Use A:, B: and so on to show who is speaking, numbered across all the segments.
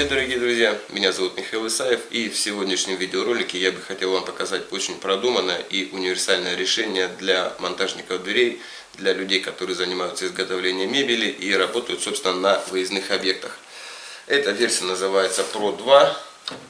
A: Привет, дорогие друзья! Меня зовут Михаил Исаев и в сегодняшнем видеоролике я бы хотел вам показать очень продуманное и универсальное решение для монтажников дверей, для людей, которые занимаются изготовлением мебели и работают, собственно, на выездных объектах. Эта версия называется Pro 2,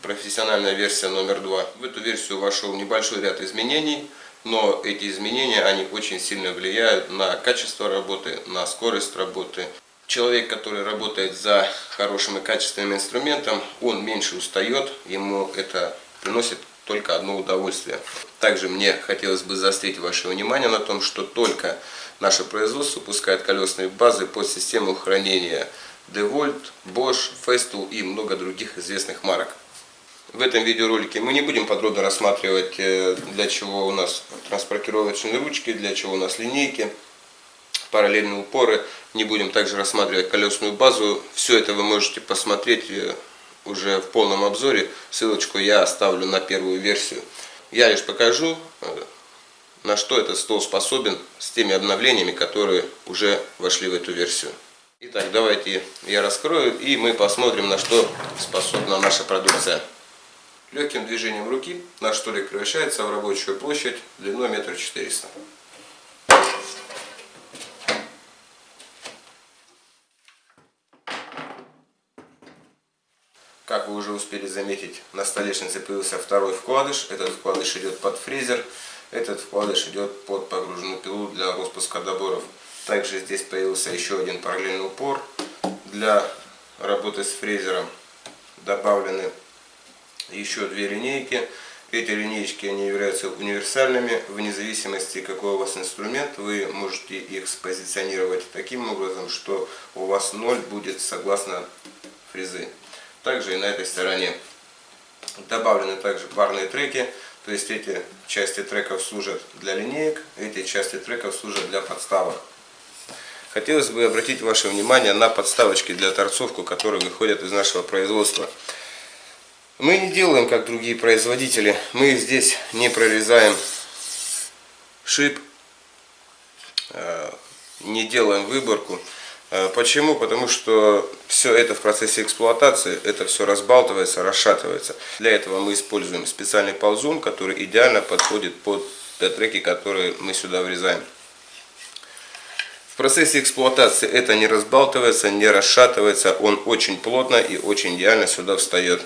A: профессиональная версия номер 2. В эту версию вошел небольшой ряд изменений, но эти изменения, они очень сильно влияют на качество работы, на скорость работы, Человек, который работает за хорошим и качественным инструментом, он меньше устает, ему это приносит только одно удовольствие. Также мне хотелось бы заострить ваше внимание на том, что только наше производство пускает колесные базы под систему хранения DeWalt, Bosch, Festool и много других известных марок. В этом видеоролике мы не будем подробно рассматривать, э, для чего у нас транспортировочные ручки, для чего у нас линейки параллельные упоры. Не будем также рассматривать колесную базу. Все это вы можете посмотреть э, уже в полном обзоре. Ссылочку я оставлю на первую версию. Я лишь покажу, э, на что этот стол способен с теми обновлениями, которые уже вошли в эту версию. Итак, давайте я раскрою и мы посмотрим, на что способна наша продукция. Легким движением руки наш столик превращается в рабочую площадь длиной метр четыреста. Как вы уже успели заметить, на столешнице появился второй вкладыш. Этот вкладыш идет под фрезер. Этот вкладыш идет под погруженную пилу для распуска доборов. Также здесь появился еще один параллельный упор для работы с фрезером. Добавлены еще две линейки. Эти линейки они являются универсальными. Вне зависимости какой у вас инструмент, вы можете их спозиционировать таким образом, что у вас ноль будет согласно фрезы. Также и на этой стороне добавлены также парные треки. То есть эти части треков служат для линеек, эти части треков служат для подставок. Хотелось бы обратить ваше внимание на подставочки для торцовку, которые выходят из нашего производства. Мы не делаем, как другие производители. Мы здесь не прорезаем шип, э, не делаем выборку. Э, почему? Потому что все это в процессе эксплуатации, это все разбалтывается, расшатывается. Для этого мы используем специальный ползун, который идеально подходит под те треки, которые мы сюда врезаем. В процессе эксплуатации это не разбалтывается, не расшатывается, он очень плотно и очень идеально сюда встает.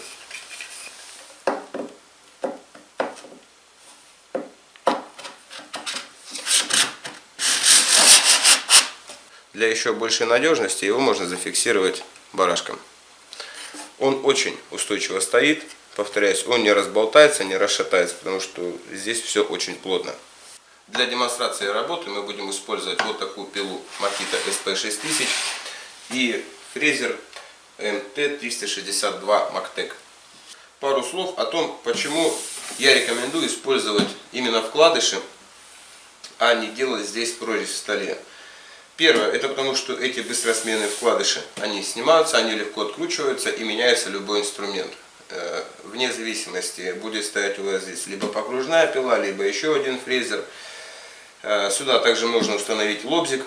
A: Для еще большей надежности его можно зафиксировать барашком. Он очень устойчиво стоит, повторяюсь, он не разболтается, не расшатается, потому что здесь все очень плотно. Для демонстрации работы мы будем использовать вот такую пилу Makita SP6000 и фрезер MT362 Mactec. Пару слов о том, почему я рекомендую использовать именно вкладыши, а не делать здесь прорезь в столе. Первое, это потому что эти быстросменные вкладыши, они снимаются, они легко откручиваются и меняется любой инструмент. Э, вне зависимости, будет стоять у вас здесь либо покружная пила, либо еще один фрезер. Э, сюда также можно установить лобзик.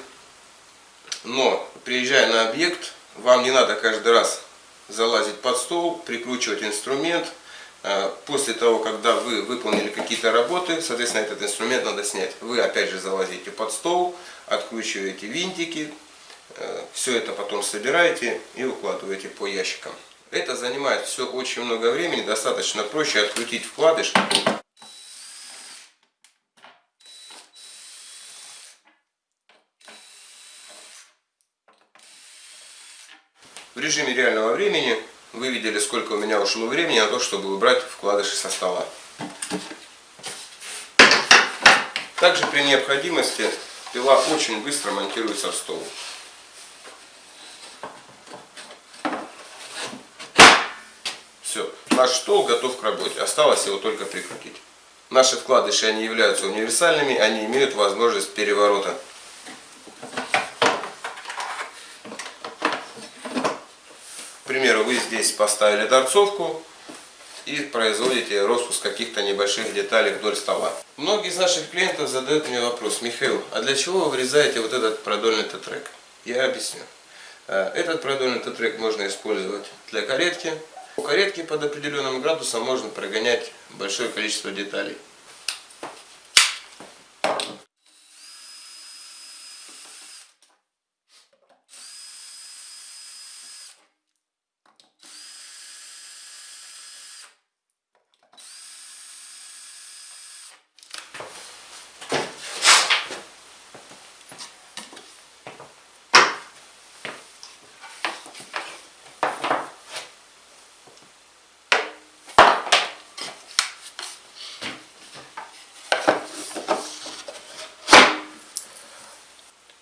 A: Но, приезжая на объект, вам не надо каждый раз залазить под стол, прикручивать инструмент. Э, после того, когда вы выполнили какие-то работы, соответственно, этот инструмент надо снять. Вы опять же залазите под стол, откручиваете винтики, э, все это потом собираете и укладываете по ящикам. Это занимает все очень много времени, достаточно проще открутить вкладыш. В режиме реального времени вы видели, сколько у меня ушло времени на то, чтобы убрать вкладыши со стола. Также при необходимости Пила очень быстро монтируется в стол. Все, наш стол готов к работе, осталось его только прикрутить. Наши вкладыши, они являются универсальными, они имеют возможность переворота. К примеру, вы здесь поставили торцовку, и производите распуск каких-то небольших деталей вдоль стола. Многие из наших клиентов задают мне вопрос, Михаил, а для чего вы вырезаете вот этот продольный тетрек? Я объясню. Э, Этот продольный тетрек можно использовать для каретки. У каретки под определенным градусом можно прогонять большое количество деталей.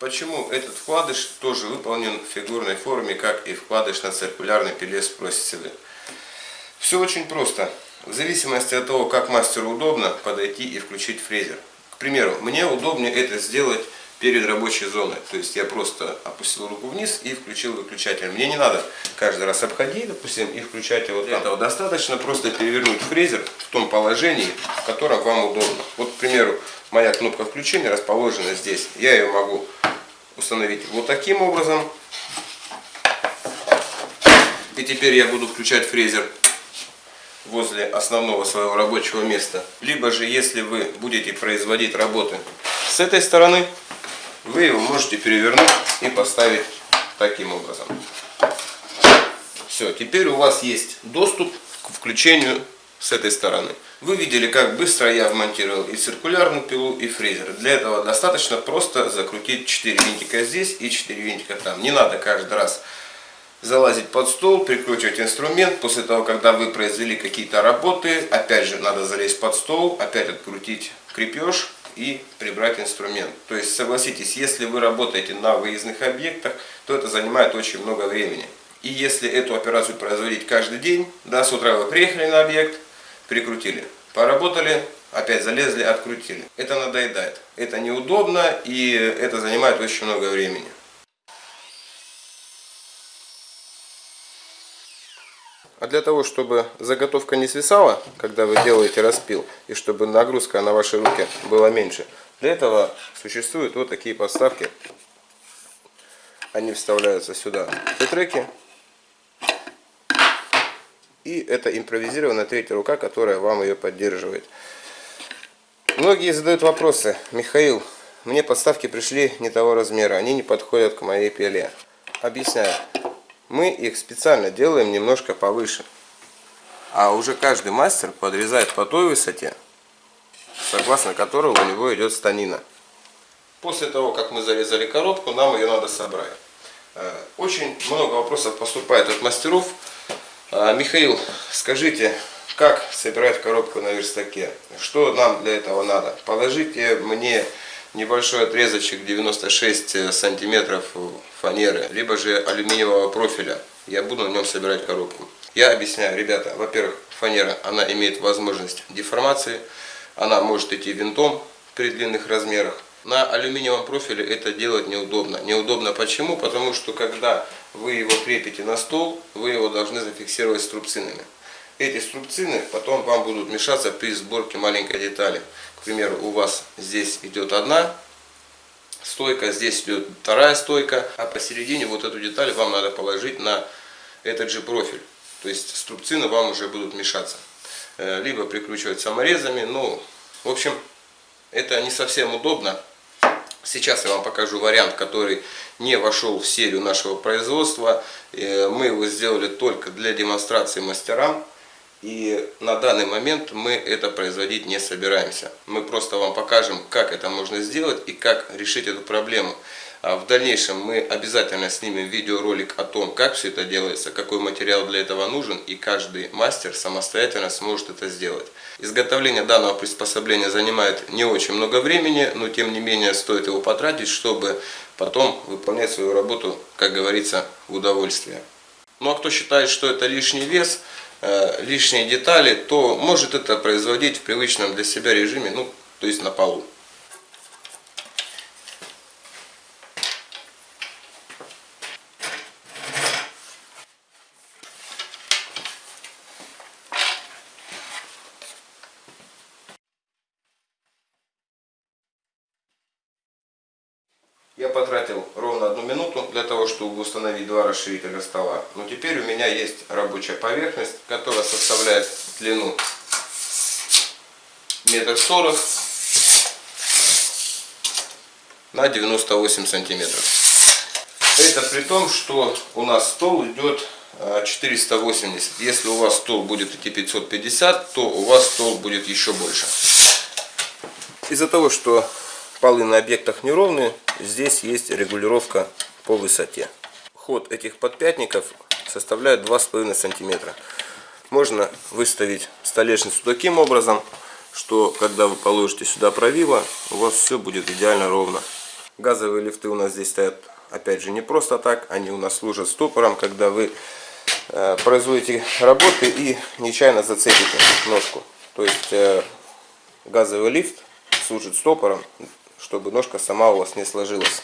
A: Почему этот вкладыш тоже выполнен в фигурной форме, как и вкладыш на циркулярной пиле, спросите вы. Все очень просто. В зависимости от того, как мастеру удобно подойти и включить фрезер. К примеру, мне удобнее это сделать перед рабочей зоной. То есть я просто опустил руку вниз и включил выключатель. Мне не надо каждый раз обходить, допустим, и включать его Для этого достаточно просто перевернуть фрезер в том положении, в котором вам удобно. Вот, к примеру, моя кнопка включения расположена здесь. Я ее могу установить вот таким образом. И теперь я буду включать фрезер возле основного своего рабочего места. Либо же, если вы будете производить работы с этой стороны, вы его можете перевернуть и поставить таким образом. Все, теперь у вас есть доступ к включению с этой стороны. Вы видели, как быстро я вмонтировал и циркулярную пилу, и фрезер. Для этого достаточно просто закрутить 4 винтика здесь и 4 винтика там. Не надо каждый раз залазить под стол, прикручивать инструмент. После того, когда вы произвели какие-то работы, опять же надо залезть под стол, опять открутить крепеж и прибрать инструмент. То есть согласитесь, если вы работаете на выездных объектах, то это занимает очень много времени. И если эту операцию производить каждый день, да, с утра вы приехали на объект, прикрутили, поработали, опять залезли, открутили. Это надоедает, это неудобно и это занимает очень много времени. А для того, чтобы заготовка не свисала, когда вы делаете распил, и чтобы нагрузка на ваши руки была меньше, для этого существуют вот такие подставки. Они вставляются сюда треки. И это импровизированная третья рука, которая вам ее поддерживает. Многие задают вопросы. Михаил, мне подставки пришли не того размера, они не подходят к моей пиле. Объясняю мы их специально делаем немножко повыше. А уже каждый мастер подрезает по той высоте, согласно которой у него идет станина. После того, как мы зарезали коробку, нам ее надо собрать. Э, очень много вопросов поступает от мастеров. Э, Михаил, скажите, как собирать коробку на верстаке? Что нам для этого надо? Положите мне небольшой отрезочек 96 э, сантиметров фанеры, либо же алюминиевого профиля. Я буду на нем собирать коробку. Я объясняю, ребята, во-первых, фанера, она имеет возможность деформации, она может идти винтом при длинных размерах. На алюминиевом профиле это делать неудобно. Неудобно почему? Потому что когда вы его крепите на стол, вы его должны зафиксировать струбцинами. Эти струбцины потом вам будут мешаться при сборке маленькой детали примеру, у вас здесь идет одна стойка, здесь идет вторая стойка, а посередине вот эту деталь вам надо положить на этот же профиль. То есть струбцины вам уже будут мешаться. Э, либо прикручивать саморезами, ну, в общем, это не совсем удобно. Сейчас я вам покажу вариант, который не вошел в серию нашего производства. Э, мы его сделали только для демонстрации мастерам. И на данный момент мы это производить не собираемся. Мы просто вам покажем, как это можно сделать и как решить эту проблему. А в дальнейшем мы обязательно снимем видеоролик о том, как все это делается, какой материал для этого нужен, и каждый мастер самостоятельно сможет это сделать. Изготовление данного приспособления занимает не очень много времени, но тем не менее стоит его потратить, чтобы потом выполнять свою работу, как говорится, в удовольствие. Ну а кто считает, что это лишний вес, Э, лишние детали, то может это производить в привычном для себя режиме, ну, то есть на полу. Я потратил ровно одну минуту для того, чтобы установить два расширителя стола. Но теперь у меня есть рабочая поверхность, которая составляет длину метр сорок на 98 сантиметров. Это при том, что у нас стол идет 480. А, Если у вас стол будет идти 550, то у вас стол будет еще больше. Из-за того, что полы на объектах неровные, здесь есть регулировка по высоте. Ход этих подпятников составляет 2,5 сантиметра. Можно выставить столешницу таким образом, что когда вы положите сюда правило, у вас все будет идеально ровно. Газовые лифты у нас здесь стоят, опять же, не просто так. Они у нас служат стопором, когда вы э, производите работы и нечаянно зацепите ножку. То есть э, газовый лифт служит стопором, чтобы ножка сама у вас не сложилась.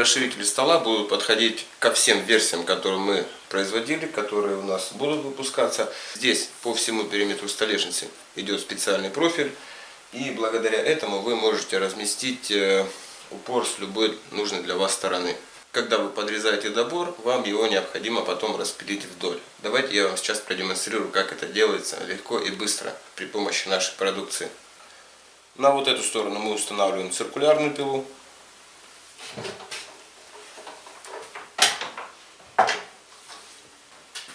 A: Расширители стола будут подходить ко всем версиям, которые мы производили, которые у нас будут выпускаться. Здесь по всему периметру столешницы идет специальный профиль. И благодаря этому вы можете разместить э, упор с любой нужной для вас стороны. Когда вы подрезаете добор, вам его необходимо потом распилить вдоль. Давайте я вам сейчас продемонстрирую, как это делается легко и быстро при помощи нашей продукции. На вот эту сторону мы устанавливаем циркулярную пилу.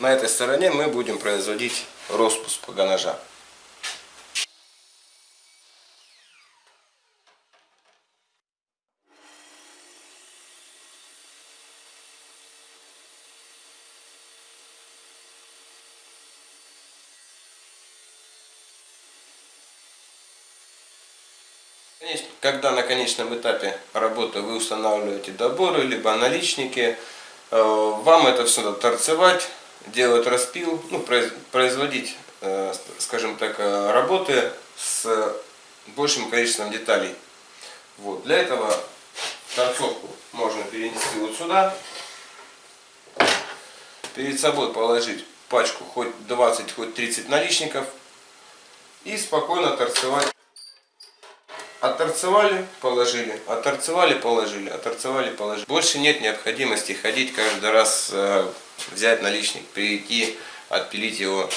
A: На этой стороне мы будем производить распуск погонажа. Когда на конечном этапе работы вы устанавливаете доборы, либо наличники, э, вам это все надо торцевать, делать распил, ну, производить, э, скажем так, э, работы с большим количеством деталей. Вот. Для этого торцовку можно перенести вот сюда, перед собой положить пачку хоть 20, хоть 30 наличников и спокойно торцевать Отторцевали, положили, отторцевали, положили, отторцевали, положили. Больше нет необходимости ходить каждый раз, э, взять наличник, прийти, отпилить его,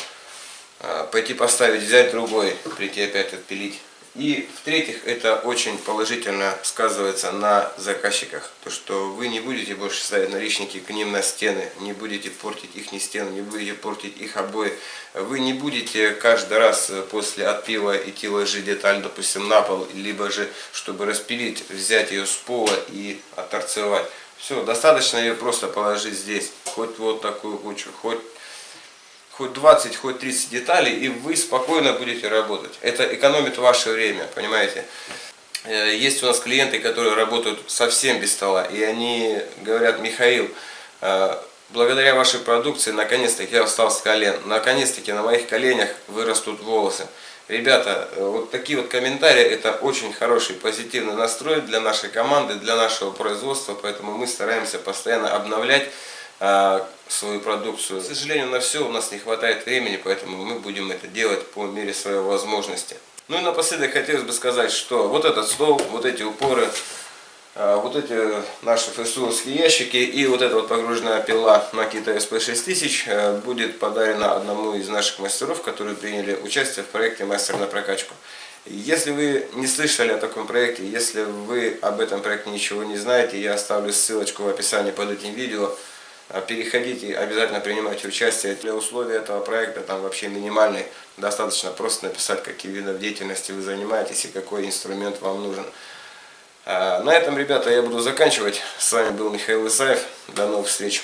A: э, пойти поставить, взять другой, прийти опять отпилить. И в-третьих, это очень положительно сказывается на заказчиках. То, что вы не будете больше ставить наличники к ним на стены, не будете портить их не стены, не будете портить их обои. Вы не будете каждый раз после отпила идти ложить деталь, допустим, на пол, либо же, чтобы распилить, взять ее с пола и отторцевать. Все, достаточно ее просто положить здесь, хоть вот такую кучу, хоть хоть 20, хоть 30 деталей, и вы спокойно будете работать. Это экономит ваше время, понимаете? Э, есть у нас клиенты, которые работают совсем без стола, и они говорят, Михаил, э, благодаря вашей продукции, наконец-таки я встал с колен, наконец-таки на моих коленях вырастут волосы. Ребята, э, вот такие вот комментарии, это очень хороший позитивный настрой для нашей команды, для нашего производства, поэтому мы стараемся постоянно обновлять а, свою продукцию. К сожалению, на все у нас не хватает времени, поэтому мы будем это делать по мере своей возможности. Ну и напоследок хотелось бы сказать, что вот этот стол, вот эти упоры, вот эти наши фэсуловские ящики и вот эта вот погруженная пила Makita SP6000 э, будет подарена одному из наших мастеров, которые приняли участие в проекте «Мастер на прокачку». Если вы не слышали о таком проекте, если вы об этом проекте ничего не знаете, я оставлю ссылочку в описании под этим видео. А переходите, обязательно принимайте участие. Для условий этого проекта там вообще минимальный. Достаточно просто написать, какие виды деятельности вы занимаетесь и какой инструмент вам нужен. А, на этом, ребята, я буду заканчивать. С вами был Михаил Исаев. До новых встреч.